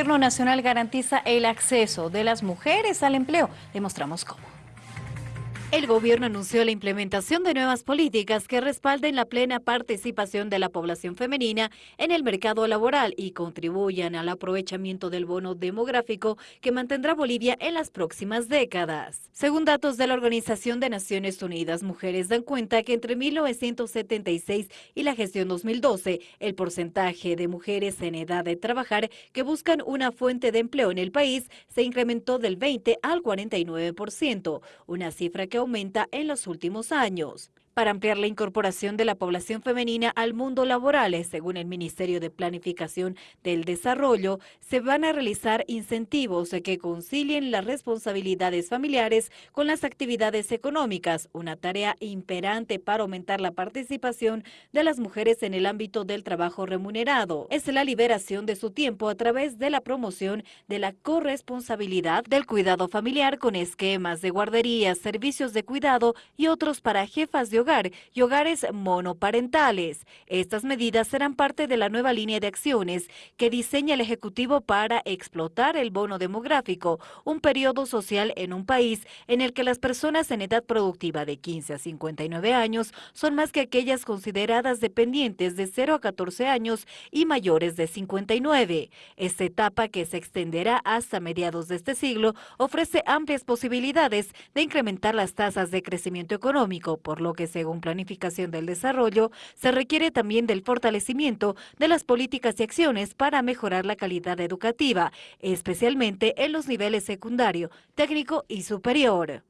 Gobierno Nacional garantiza el acceso de las mujeres al empleo. Demostramos cómo. El gobierno anunció la implementación de nuevas políticas que respalden la plena participación de la población femenina en el mercado laboral y contribuyan al aprovechamiento del bono demográfico que mantendrá Bolivia en las próximas décadas. Según datos de la Organización de Naciones Unidas, mujeres dan cuenta que entre 1976 y la gestión 2012, el porcentaje de mujeres en edad de trabajar que buscan una fuente de empleo en el país se incrementó del 20 al 49%, una cifra que aumenta en los últimos años para ampliar la incorporación de la población femenina al mundo laboral. Según el Ministerio de Planificación del Desarrollo, se van a realizar incentivos que concilien las responsabilidades familiares con las actividades económicas, una tarea imperante para aumentar la participación de las mujeres en el ámbito del trabajo remunerado. Es la liberación de su tiempo a través de la promoción de la corresponsabilidad del cuidado familiar con esquemas de guarderías, servicios de cuidado y otros para jefas de hogar y hogares monoparentales. Estas medidas serán parte de la nueva línea de acciones que diseña el Ejecutivo para explotar el bono demográfico, un periodo social en un país en el que las personas en edad productiva de 15 a 59 años son más que aquellas consideradas dependientes de 0 a 14 años y mayores de 59. Esta etapa, que se extenderá hasta mediados de este siglo, ofrece amplias posibilidades de incrementar las tasas de crecimiento económico, por lo que según planificación del desarrollo, se requiere también del fortalecimiento de las políticas y acciones para mejorar la calidad educativa, especialmente en los niveles secundario, técnico y superior.